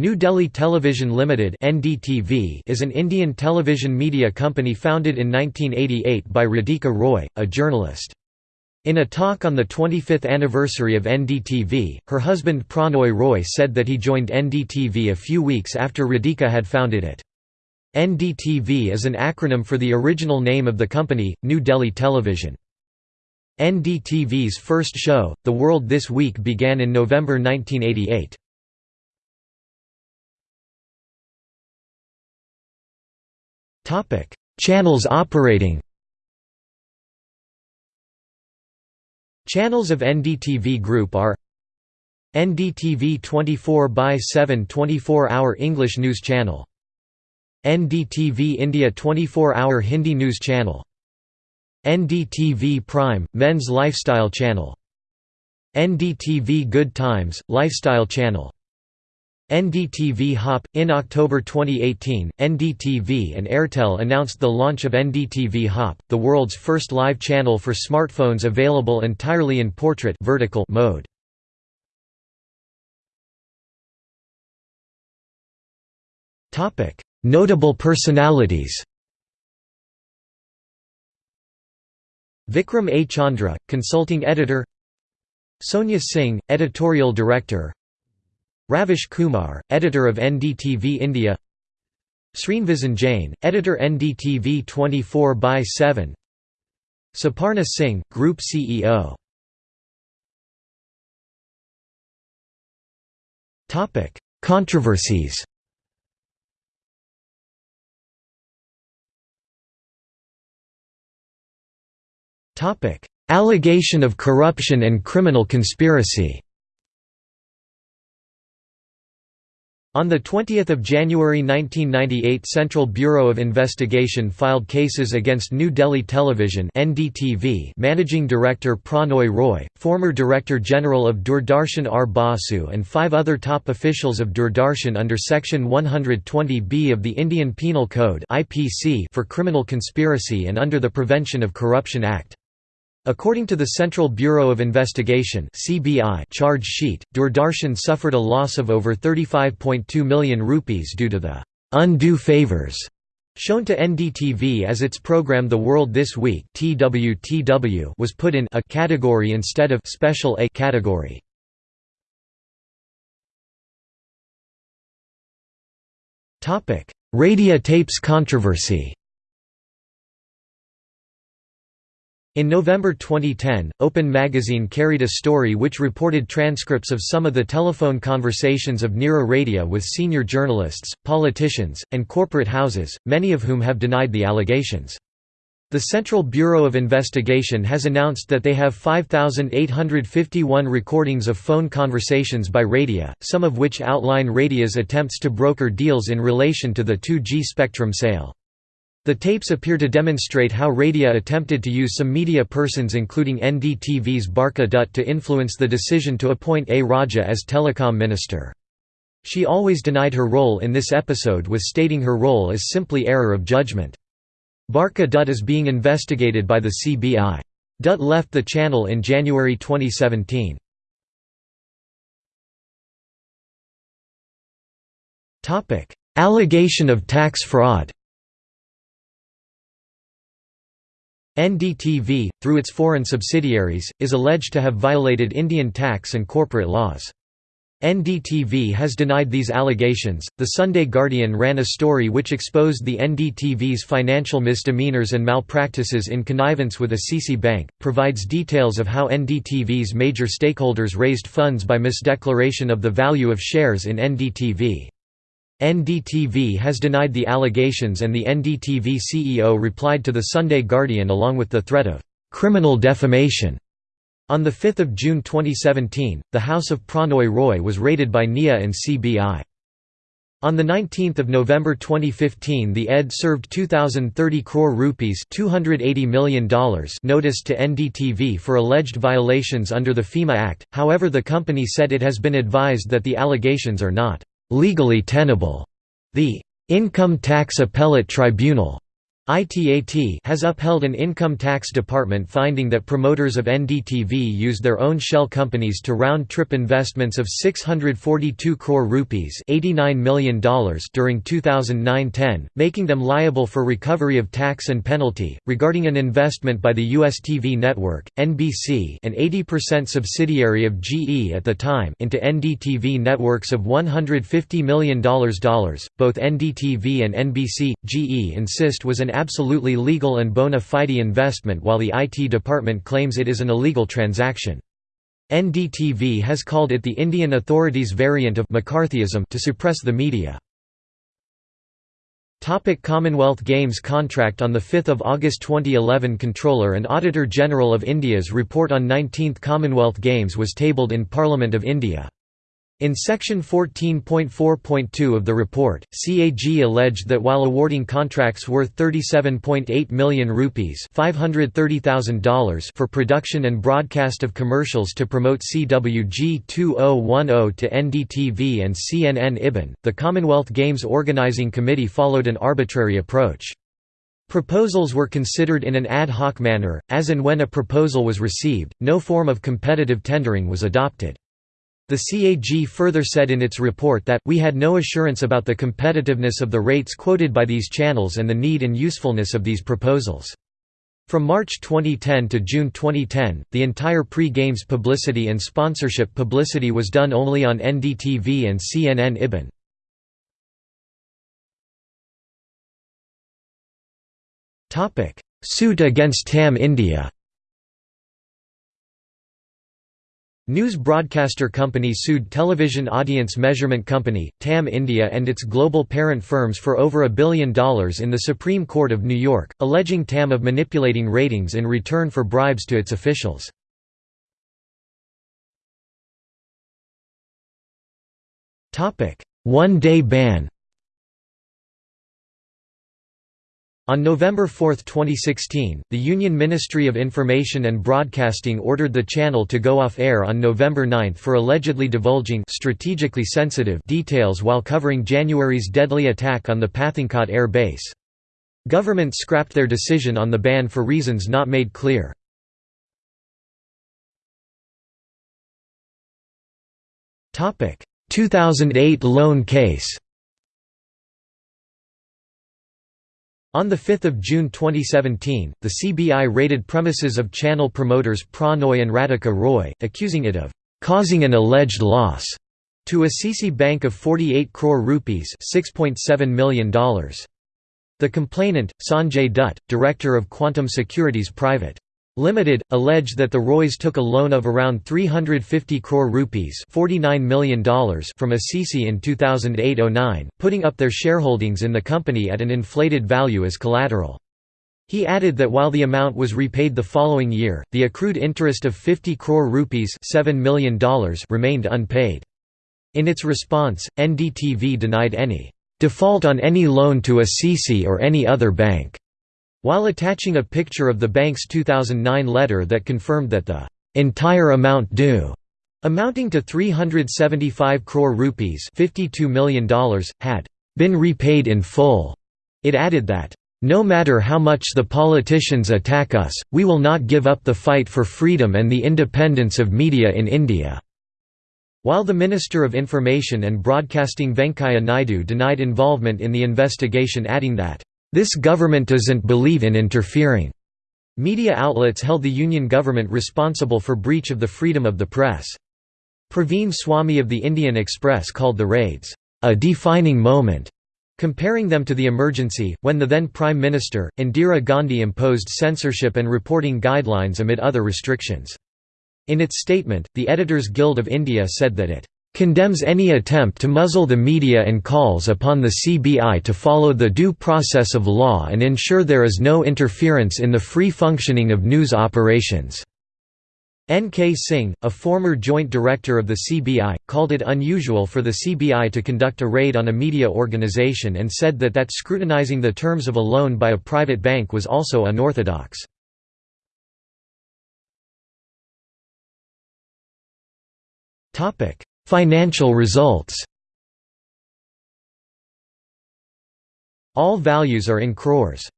New Delhi Television Limited (NDTV) is an Indian television media company founded in 1988 by Radhika Roy, a journalist. In a talk on the 25th anniversary of NDTV, her husband Pranoy Roy said that he joined NDTV a few weeks after Radhika had founded it. NDTV is an acronym for the original name of the company, New Delhi Television. NDTV's first show, The World This Week began in November 1988. Channels operating Channels of NDTV Group are NDTV 24 x 7 24-hour English news channel NDTV India 24-hour Hindi news channel NDTV Prime – Men's Lifestyle Channel NDTV Good Times – Lifestyle Channel NDTV Hop – In October 2018, NDTV and Airtel announced the launch of NDTV Hop, the world's first live channel for smartphones available entirely in portrait vertical mode. Notable personalities Vikram A. Chandra, consulting editor Sonia Singh, editorial director Ravish Kumar, editor of NDTV India. Sreenivasan Jain, editor NDTV 24 by 7 Suparna Singh, Group CEO Controversies. Allegation of corruption and criminal conspiracy On 20 January 1998 Central Bureau of Investigation filed cases against New Delhi Television NDTV managing director Pranoy Roy, former Director General of Doordarshan R. Basu and five other top officials of Doordarshan under Section 120B of the Indian Penal Code for criminal conspiracy and under the Prevention of Corruption Act. According to the Central Bureau of Investigation (CBI) charge sheet, Doordarshan suffered a loss of over 35.2 million rupees due to the undue favors shown to NDTV as its program The World This Week (TWTW) was put in a category instead of special A category. Topic: Radia tapes controversy. In November 2010, Open Magazine carried a story which reported transcripts of some of the telephone conversations of Neera Radia with senior journalists, politicians, and corporate houses, many of whom have denied the allegations. The Central Bureau of Investigation has announced that they have 5,851 recordings of phone conversations by Radia, some of which outline Radia's attempts to broker deals in relation to the 2G spectrum sale. The tapes appear to demonstrate how Radia attempted to use some media persons including NDTV's Barkha Dutt to influence the decision to appoint A. Raja as telecom minister. She always denied her role in this episode with stating her role is simply error of judgment. Barkha Dutt is being investigated by the CBI. Dutt left the channel in January 2017. Allegation of tax fraud NDTV, through its foreign subsidiaries, is alleged to have violated Indian tax and corporate laws. NDTV has denied these allegations. The Sunday Guardian ran a story which exposed the NDTV's financial misdemeanors and malpractices in connivance with ICICI Bank, provides details of how NDTV's major stakeholders raised funds by misdeclaration of the value of shares in NDTV. NDTV has denied the allegations and the NDTV CEO replied to the Sunday Guardian along with the threat of criminal defamation. On 5 June 2017, the house of Pranoy Roy was raided by NIA and CBI. On 19 November 2015 the ED served 2,030 crore rupees $280 million notice to NDTV for alleged violations under the FEMA Act, however the company said it has been advised that the allegations are not legally tenable. The Income Tax Appellate Tribunal ITAT has upheld an income tax department finding that promoters of NDTV used their own shell companies to round-trip investments of 642 crore rupees $89 million during 2009-10, making them liable for recovery of tax and penalty. Regarding an investment by the US TV network, NBC an 80% subsidiary of GE at the time into NDTV networks of $150 million, both NDTV and NBC, GE insist was an absolutely legal and bona fide investment while the IT department claims it is an illegal transaction. NDTV has called it the Indian authorities' variant of McCarthyism to suppress the media. Topic Commonwealth Games contract On 5 August 2011 Comptroller and Auditor General of India's report on 19th Commonwealth Games was tabled in Parliament of India. In section 14.4.2 of the report, CAG alleged that while awarding contracts worth 37.8 million rupees $530,000 for production and broadcast of commercials to promote CWG 2010 to NDTV and CNN IBN, the Commonwealth Games Organising Committee followed an arbitrary approach. Proposals were considered in an ad hoc manner, as and when a proposal was received, no form of competitive tendering was adopted. The CAG further said in its report that, we had no assurance about the competitiveness of the rates quoted by these channels and the need and usefulness of these proposals. From March 2010 to June 2010, the entire pre-games publicity and sponsorship publicity was done only on NDTV and CNN IBN. Suit against TAM India News Broadcaster Company sued Television Audience Measurement Company, TAM India and its global parent firms for over a billion dollars in the Supreme Court of New York, alleging TAM of manipulating ratings in return for bribes to its officials. One-day ban On November 4, 2016, the Union Ministry of Information and Broadcasting ordered the channel to go off air on November 9 for allegedly divulging strategically sensitive details while covering January's deadly attack on the Pathankot air base. Government scrapped their decision on the ban for reasons not made clear. Topic: 2008 loan case. On 5 June 2017, the CBI raided premises of channel promoters Pranoy and Radhika Roy, accusing it of «causing an alleged loss» to ICICI Bank of 48 crore rupees $6.7 million. The complainant, Sanjay Dutt, director of Quantum Securities Private. Limited, alleged that the Roys took a loan of around 350 crore rupees $49 million from ICICI in 2008–09, putting up their shareholdings in the company at an inflated value as collateral. He added that while the amount was repaid the following year, the accrued interest of 50 crore rupees $7 million remained unpaid. In its response, NDTV denied any default on any loan to ICICI or any other bank while attaching a picture of the bank's 2009 letter that confirmed that the entire amount due amounting to 375 crore rupees $52 million, had been repaid in full. It added that, "...no matter how much the politicians attack us, we will not give up the fight for freedom and the independence of media in India." While the Minister of Information and Broadcasting Venkaiah Naidu denied involvement in the investigation adding that, this government doesn't believe in interfering. Media outlets held the Union government responsible for breach of the freedom of the press. Praveen Swami of the Indian Express called the raids, a defining moment, comparing them to the emergency, when the then Prime Minister, Indira Gandhi imposed censorship and reporting guidelines amid other restrictions. In its statement, the Editors Guild of India said that it condemns any attempt to muzzle the media and calls upon the CBI to follow the due process of law and ensure there is no interference in the free functioning of news operations." N. K. Singh, a former joint director of the CBI, called it unusual for the CBI to conduct a raid on a media organization and said that that scrutinizing the terms of a loan by a private bank was also unorthodox. Topic: Financial results All values are in crores.